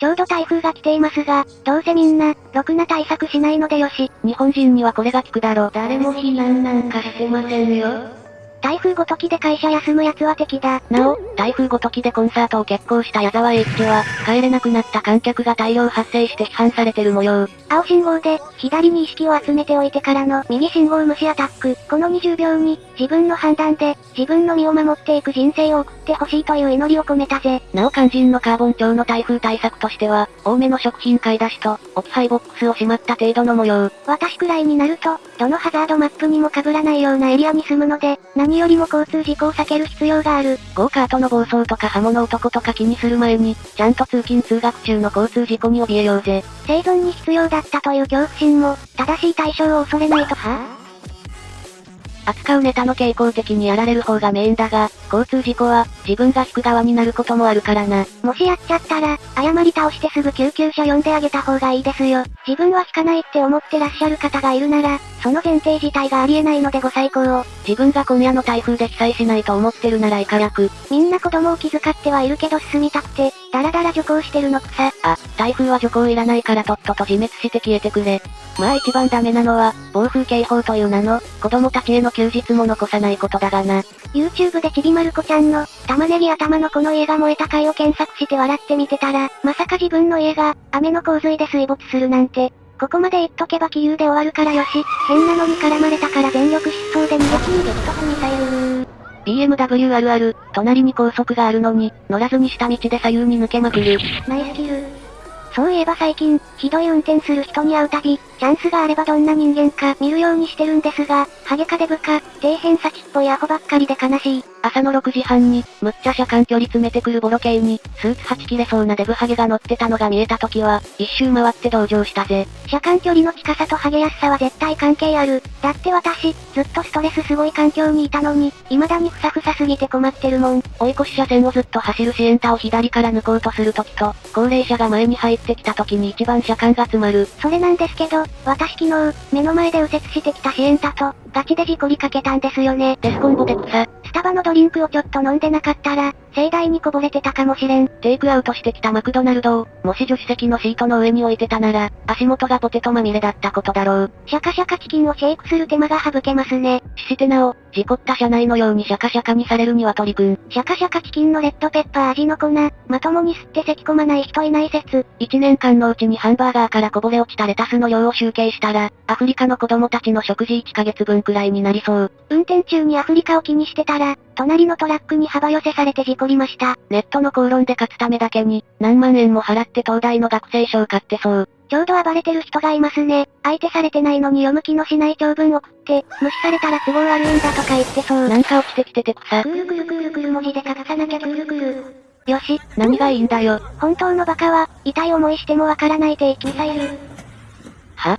ちょうど台風が来ていますが、どうせみんな、ろくな対策しないのでよし。日本人にはこれが効くだろう。誰も避難なんかしてませんよ。台風ごときで会社休む奴は敵だ。なお、台風ごときでコンサートを決行した矢沢永吉は、帰れなくなった観客が大量発生して批判されてる模様。青信号で、左に意識を集めておいてからの右信号無視アタック。この20秒に、自分の判断で、自分の身を守っていく人生を送ってほしいという祈りを込めたぜ。なお肝心のカーボン調の台風対策としては、多めの食品買い出しと、置き配ボックスをしまった程度の模様。私くらいになると、どのハザードマップにも被らないようなエリアに住むので、何よりも交通事故を避ける必要がある。ゴーカートの暴走とか刃物男とか気にする前に、ちゃんと通勤通学中の交通事故に怯えようぜ。生存に必要だったという恐怖心も、正しい対象を恐れないとは？扱うネタの傾向的にやられる方がメインだが、交通事故は、自分が引く側になることもあるからな。もしやっちゃったら、謝り倒してすぐ救急車呼んであげた方がいいですよ。自分は引かないって思ってらっしゃる方がいるなら、その前提自体がありえないのでご再考を。自分が今夜の台風で被災しないと思ってるなら以下役。みんな子供を気遣ってはいるけど進みたくて、だらだら徐行してるのくさ。あ、台風は徐行いらないからとっとと自滅して消えてくれ。まあ一番ダメなのは、暴風警報という名の、子供たちへの休日も残さないことだがな。YouTube でちびまる子ちゃんの、玉ねぎ頭のこの家が燃えた回を検索して笑ってみてたら、まさか自分の家が、雨の洪水で水没するなんて、ここまで言っとけば気流で終わるからよし、変なのに絡まれたから全力疾走で逃げ切にゲット踏みさゆー。BMW あるある、隣に高速があるのに、乗らずに下道で左右に抜けまくる。ナイスキル。そういえば最近、ひどい運転する人に会うたび、チャンスがあればどんな人間か見るようにしてるんですが、ハゲかデブか、底辺先っぽいアホばっかりで悲しい。朝の6時半に、むっちゃ車間距離詰めてくるボロ系に、スーツはち切れそうなデブハゲが乗ってたのが見えた時は、一周回って同情したぜ。車間距離の近さとハゲやすさは絶対関係ある。だって私、ずっとストレスすごい環境にいたのに、未だにふさふさすぎて困ってるもん。追い越し車線をずっと走るシエンタを左から抜こうとする時と、高齢者が前に入ってきた時に一番車間が詰まる。それなんですけど、私昨日、目の前で右折してきたシエンタと、ガチで事故りかけたんですよね。デスコンボで草。スタバのドリンクをちょっと飲んでなかったら、盛大にこぼれてたかもしれん。テイクアウトしてきたマクドナルドを、もし助手席のシートの上に置いてたなら、足元がポテトまみれだったことだろう。シャカシャカチキンをシェイクする手間が省けますね。ししてなお、事故った車内のようにシャカシャカにされるには鳥くん。シャカシャカチキンのレッドペッパー味の粉、まともに吸って咳込まない人いない説。1年間のうちにハンバーガーからこぼれ落ちたレタスの量を集計したら、アフリカの子供たちの食事1ヶ月分くらいになりそう。運転中にアフリカを気にしてたら、隣のトラックに幅寄せされて事故りました。ネットの口論で勝つためだけに、何万円も払って東大の学生証買ってそう。ちょうど暴れてる人がいますね。相手されてないのに読む気のしない長文送って、無視されたら都合悪いんだとか言ってそう。なんか落ちてきてて草。クールクルクールクル文字で書かなきゃクールクル。よし。何がいいんだよ。本当のバカは、痛い思いしてもわからない定期ミサイル。は？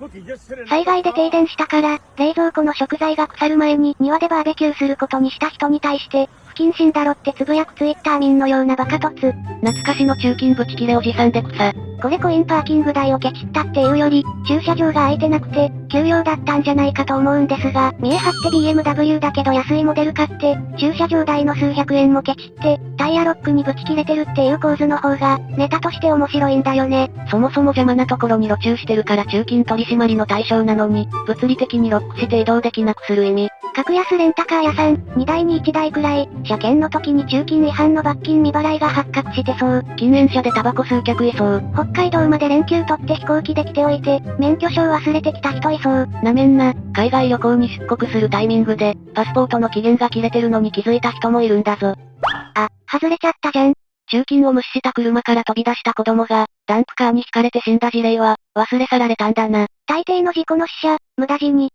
災害で停電したから、冷蔵庫の食材が腐る前に庭でバーベキューすることにした人に対して、不謹慎だろってつぶやくツイッター民のようなバカ突。懐かしの中金ブチ切れおじさんで草。これコインパーキング代をケチったっていうより、駐車場が空いてなくて、休養だったんじゃないかと思うんですが、見え張って BMW だけど安いモデル買って、駐車場代の数百円もケチって、タイヤロックにぶち切れてるっていう構図の方が、ネタとして面白いんだよね。そもそも邪魔なところに路駐してるから中金取締りの対象なのに、物理的にロックして移動できなくする意味。格安レンタカー屋さん、2台に1台くらい、車検の時に中金違反の罰金未払いが発覚してそう。禁煙車でタバコ数客いそう。北海道まで連休取って飛行機で来ておいて、免許証忘れてきた人いそう。なめんな、海外旅行に出国するタイミングで、パスポートの期限が切れてるのに気づいた人もいるんだぞ。あ、外れちゃったじゃん。中金を無視した車から飛び出した子供が、ダンプカーに引かれて死んだ事例は、忘れ去られたんだな。大抵の事故の死者、無駄死に、